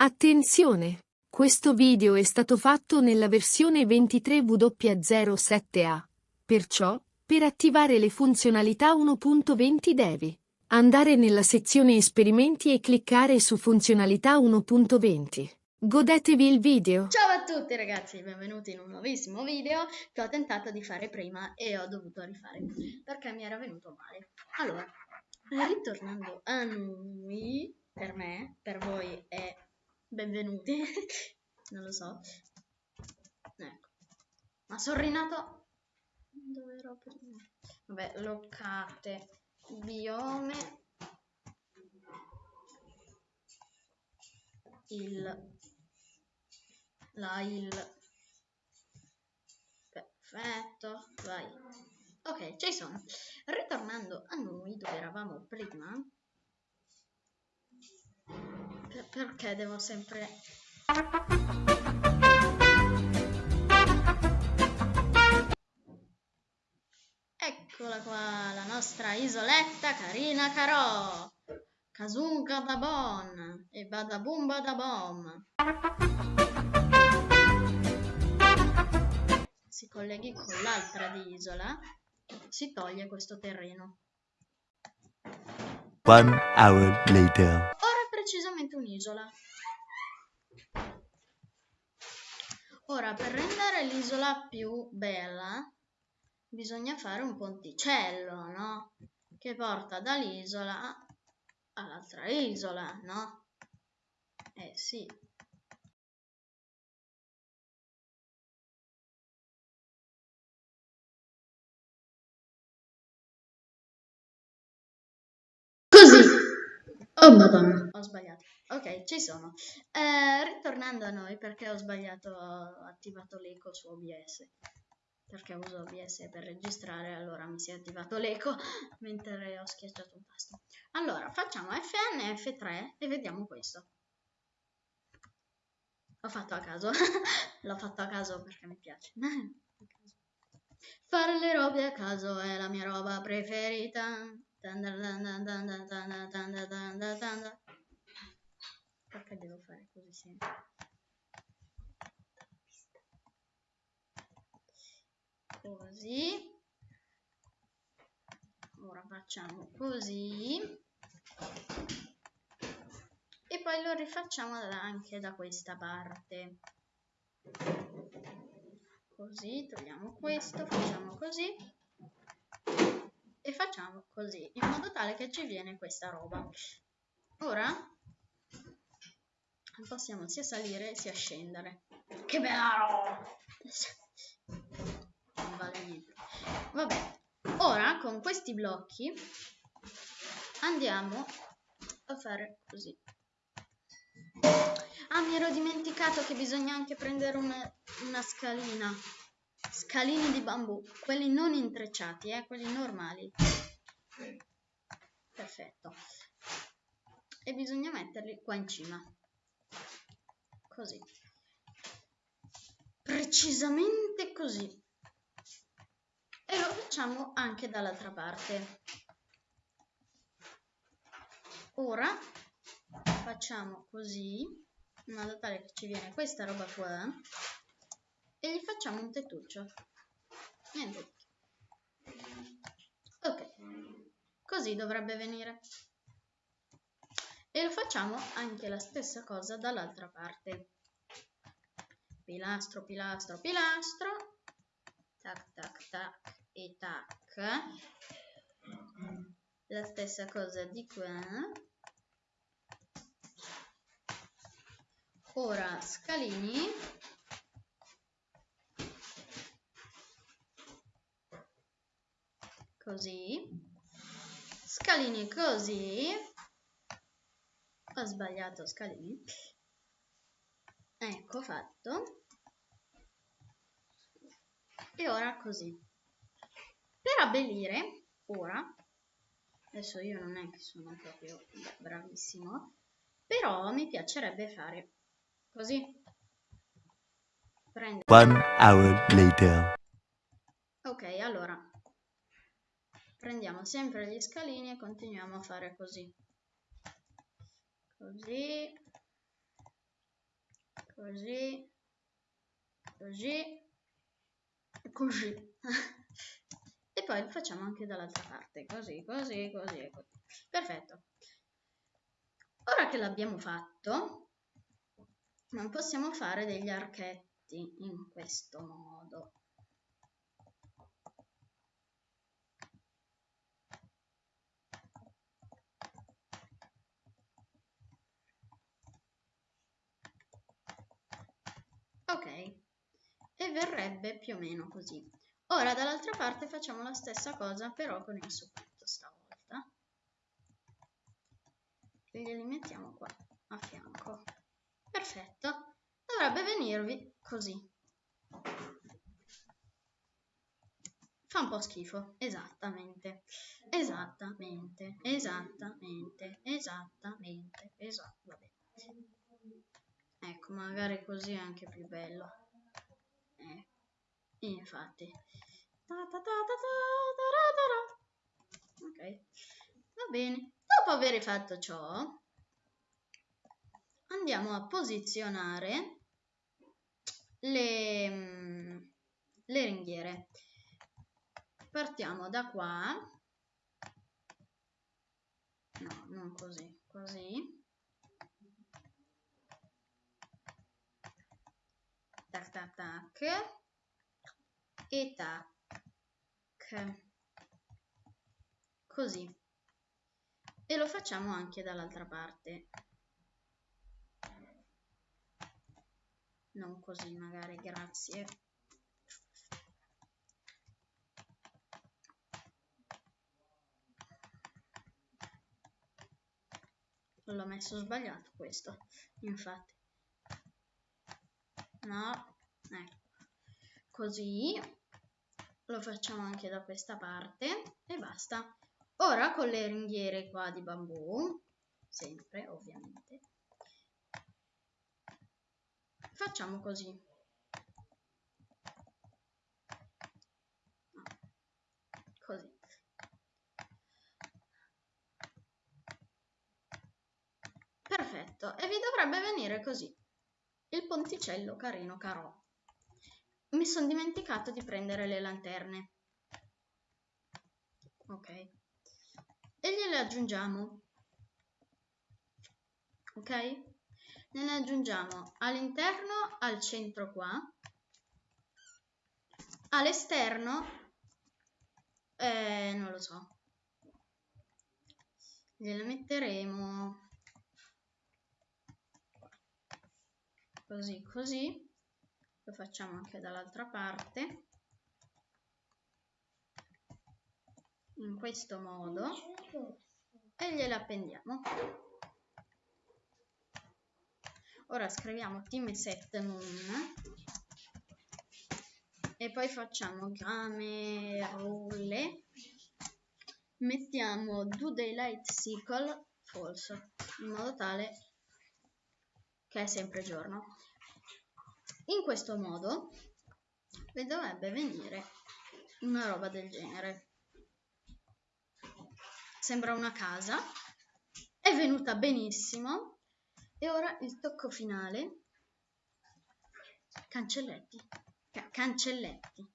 Attenzione! Questo video è stato fatto nella versione 23W07A. Perciò, per attivare le funzionalità 1.20 devi andare nella sezione esperimenti e cliccare su funzionalità 1.20. Godetevi il video. Ciao a tutti ragazzi, benvenuti in un nuovissimo video che ho tentato di fare prima e ho dovuto rifare perché mi era venuto male. Allora, ritornando a noi, per me, per voi è benvenuti, non lo so. Ecco, ma sono rinato... Dove ero prima? Vabbè, locate, biome, il, la, il, perfetto, vai. Ok, ci sono. Ritornando a noi dove eravamo prima, perché devo sempre... Eccola qua, la nostra isoletta carina carò. Kazunga da bon e badabum badabom. Si colleghi con l'altra di isola, si toglie questo terreno. One hour later un'isola. Ora, per rendere l'isola più bella, bisogna fare un ponticello, no? Che porta dall'isola all'altra isola, no? Eh sì. Così. Oh madonna, ho sbagliato. Ok, ci sono. Eh, ritornando a noi, perché ho sbagliato, ho attivato l'eco su OBS. Perché uso OBS per registrare, allora mi si è attivato l'eco mentre ho schiacciato un tasto. Allora, facciamo Fn F3 e vediamo questo. L'ho fatto a caso. L'ho fatto a caso perché mi piace. Fare le robe a caso è la mia roba preferita. Perché devo fare così sempre? Così. Ora facciamo così. E poi lo rifacciamo anche da questa parte. Così, togliamo questo, facciamo così e facciamo così in modo tale che ci viene questa roba ora possiamo sia salire sia scendere che bella roba non vale niente vabbè ora con questi blocchi andiamo a fare così ah mi ero dimenticato che bisogna anche prendere una, una scalina Scalini di bambù, quelli non intrecciati, eh, quelli normali. Perfetto. E bisogna metterli qua in cima. Così. Precisamente così. E lo facciamo anche dall'altra parte. Ora facciamo così, in modo tale che ci viene questa roba qua e gli facciamo un tettuccio. Niente. Ok, così dovrebbe venire. E lo facciamo anche la stessa cosa dall'altra parte. Pilastro, pilastro, pilastro. Tac, tac, tac e tac. La stessa cosa di qua. Ora scalini così, scalini così, ho sbagliato scalini, ecco fatto, e ora così. Per abbellire, ora, adesso io non è che sono proprio bravissimo, però mi piacerebbe fare così. Prendo. One hour later. Ok, allora prendiamo sempre gli scalini e continuiamo a fare così così così, così, così. e poi lo facciamo anche dall'altra parte, così, così, così così. Perfetto. Ora che l'abbiamo fatto, possiamo fare degli archetti in questo modo. Ok, e verrebbe più o meno così. Ora dall'altra parte facciamo la stessa cosa però con il soffitto stavolta. E glieli mettiamo qua a fianco. Perfetto, dovrebbe venirvi così. Fa un po' schifo, esattamente, esattamente, esattamente, esattamente, vabbè. Ecco, magari così è anche più bello. Eh, infatti. Ok, va bene. Dopo aver fatto ciò, andiamo a posizionare le, mm, le ringhiere. Partiamo da qua. No, non così, così. Tac tac e tac. Così. E lo facciamo anche dall'altra parte. Non così magari grazie. L'ho messo sbagliato questo infatti. No ecco. Così lo facciamo anche da questa parte e basta. Ora con le ringhiere qua di bambù sempre ovviamente facciamo così. Così. Perfetto. E vi dovrebbe venire così il ponticello carino carò. Mi sono dimenticato di prendere le lanterne. Ok. E gliele aggiungiamo. Ok? Ne aggiungiamo all'interno, al centro qua. All'esterno, eh, non lo so. Gliele metteremo così così lo facciamo anche dall'altra parte. In questo modo. E gliele appendiamo. Ora scriviamo team set moon. E poi facciamo camerule mettiamo do daylight cycle false in modo tale che è sempre giorno. In questo modo vi dovrebbe venire una roba del genere. Sembra una casa, è venuta benissimo e ora il tocco finale. Cancelletti, Ca cancelletti.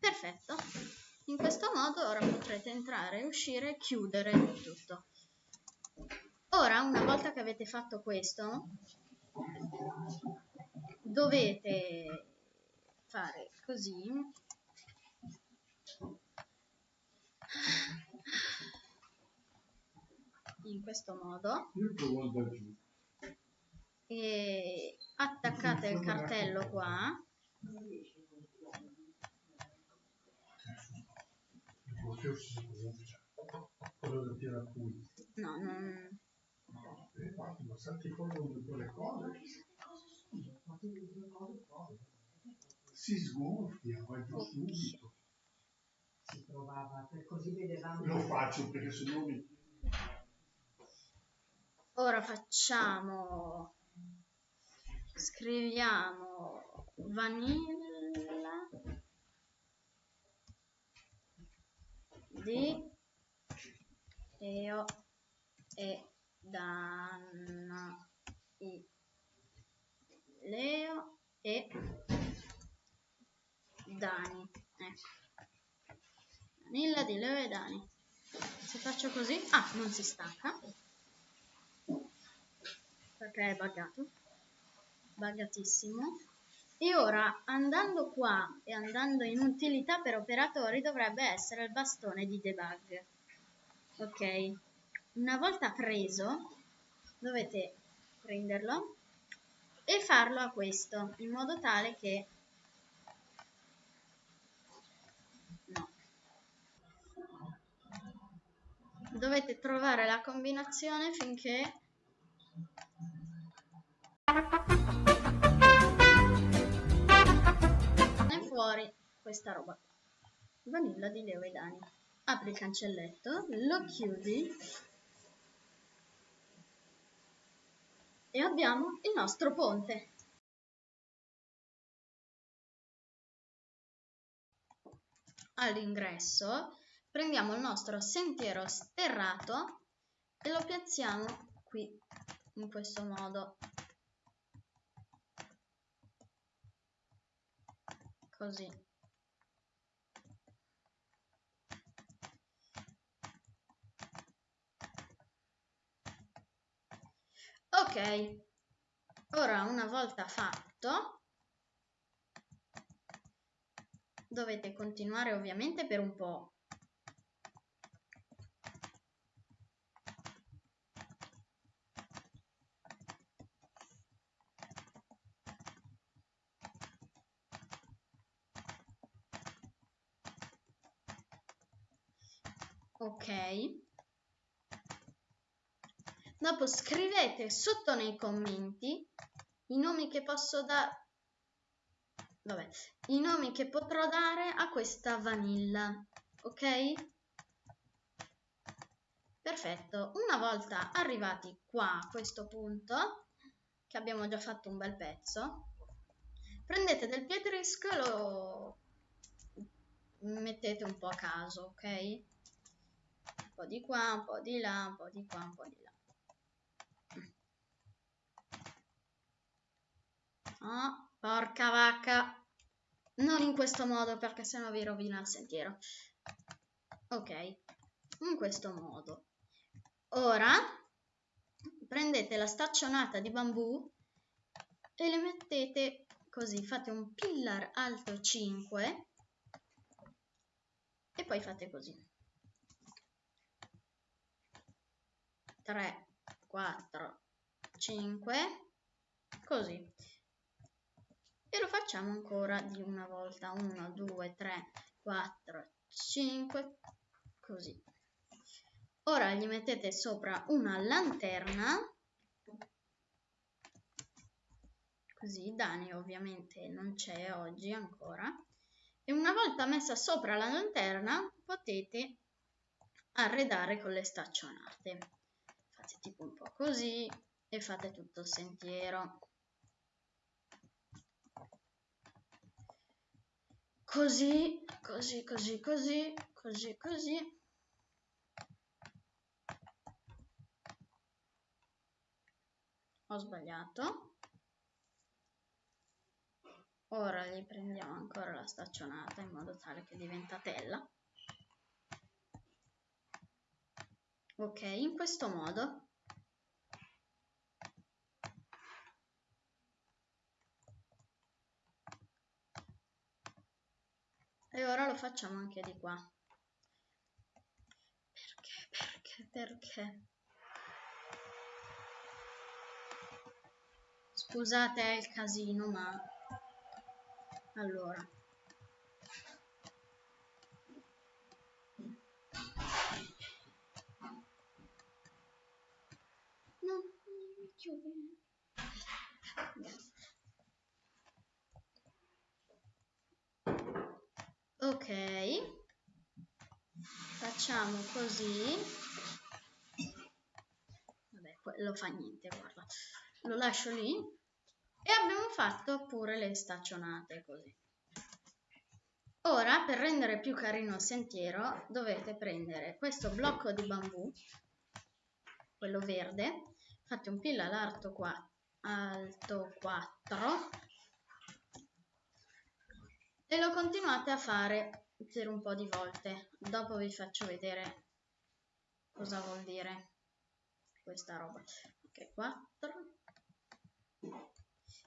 Perfetto. In questo modo ora potrete entrare, uscire e chiudere tutto. Ora, una volta che avete fatto questo, dovete fare così. In questo modo. E attaccate il cartello qua. No, non ma salti fuori con due cose. Si sgonfia, vai giù subito. Si provava, per così vedevamo. Lo faccio perché se no mi... Ora facciamo... Scriviamo vanilla di Eo e Dana, I, Leo e Dani. Ecco. Danilla di Leo e Dani. Se faccio così, ah, non si stacca perché è buggato, buggatissimo. E ora andando qua e andando in utilità per operatori dovrebbe essere il bastone di debug. Ok, una volta preso dovete prenderlo e farlo a questo in modo tale che no. Dovete trovare la combinazione finché e fuori questa roba vanilla di Leo e Dani. Apri il cancelletto lo chiudi e abbiamo il nostro ponte. All'ingresso prendiamo il nostro sentiero sterrato e lo piazziamo qui in questo modo. Così ok. Ora una volta fatto dovete continuare ovviamente per un po' ok dopo scrivete sotto nei commenti i nomi che posso dare vabbè i nomi che potrò dare a questa vanilla ok? Perfetto. Una volta arrivati qua a questo punto che abbiamo già fatto un bel pezzo prendete del pietrisco e lo mettete un po' a caso ok? Po' di qua, un po' di là, un po' di qua, un po' di là. Oh, porca vacca. Non in questo modo perché sennò vi rovina il sentiero. Ok, in questo modo. Ora prendete la staccionata di bambù e le mettete così, fate un pillar alto 5 e poi fate così. 3, 4, 5, così. E lo facciamo ancora di una volta, 1, 2, 3, 4, 5, così. Ora gli mettete sopra una lanterna, così Dani ovviamente non c'è oggi ancora, e una volta messa sopra la lanterna potete arredare con le staccionate. Fate tipo un po' così e fate tutto il sentiero così così così così così così. Ho sbagliato. Ora gli prendiamo ancora la staccionata in modo tale che diventa tela. Ok in questo modo e ora lo facciamo anche di qua. Perché perché perché? Scusate il casino ma allora ok. Facciamo così. Vabbè quello fa niente guarda. Lo lascio lì. E abbiamo fatto pure le staccionate così. Ora per rendere più carino il sentiero dovete prendere questo blocco di bambù quello verde, fate un pill all'alto qua, alto 4 e lo continuate a fare per un po' di volte. Dopo vi faccio vedere cosa vuol dire questa roba. Ok, 4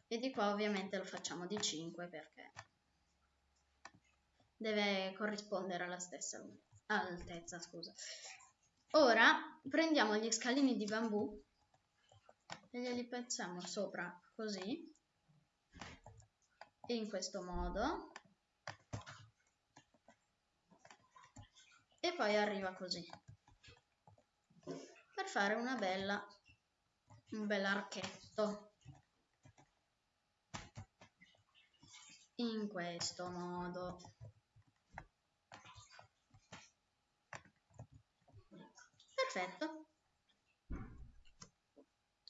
e di qua ovviamente lo facciamo di 5 perché deve corrispondere alla stessa altezza, scusa. Ora prendiamo gli scalini di bambù e glieli pezziamo sopra così in questo modo e poi arriva così. Per fare una bella un bel archetto. In questo modo. Perfetto.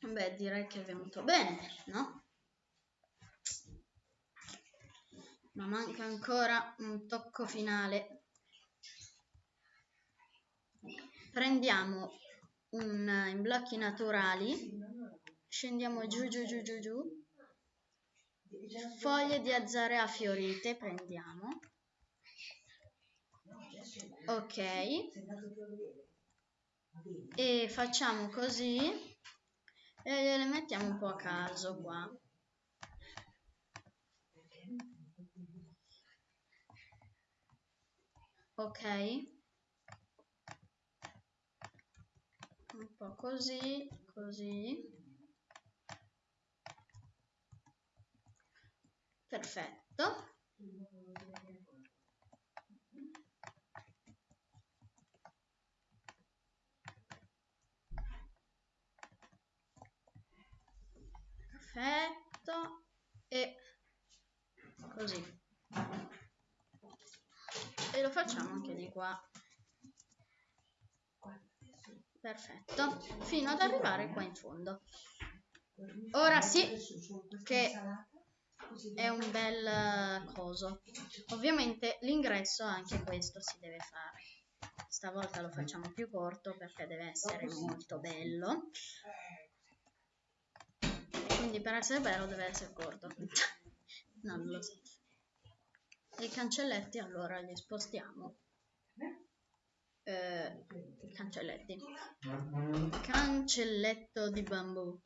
Beh direi che è venuto bene no? Ma manca ancora un tocco finale prendiamo un, in blocchi naturali scendiamo giù giù giù giù giù. Foglie di azzarea fiorite prendiamo. Ok. E facciamo così. E le mettiamo un po' a caso qua. Ok un po' così, così. Perfetto. Perfetto. E così. E lo facciamo anche di qua perfetto. Fino ad arrivare qua in fondo. Ora sì che è un bel coso. Ovviamente l'ingresso anche questo si deve fare. Stavolta lo facciamo più corto perché deve essere molto bello. Quindi per essere bello deve essere corto. Non lo so. I cancelletti allora li spostiamo eh, cancelletti. Cancelletto di bambù.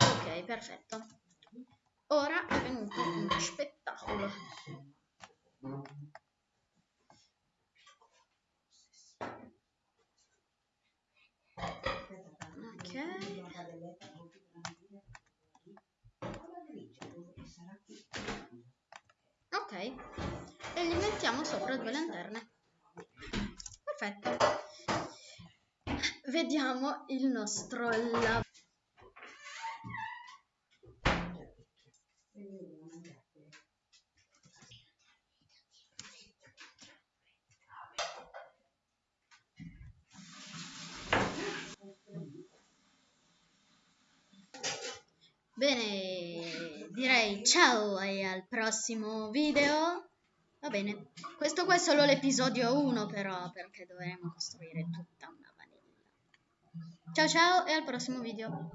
Ok perfetto. Ora è venuto uno spettacolo ok. E gli mettiamo sopra due lanterne. Perfetto. Vediamo il nostro lavoro Bene, direi ciao e al prossimo video. Va bene, questo qua è solo l'episodio 1 però, perché dovremo costruire tutta una vanilla. Ciao ciao e al prossimo video.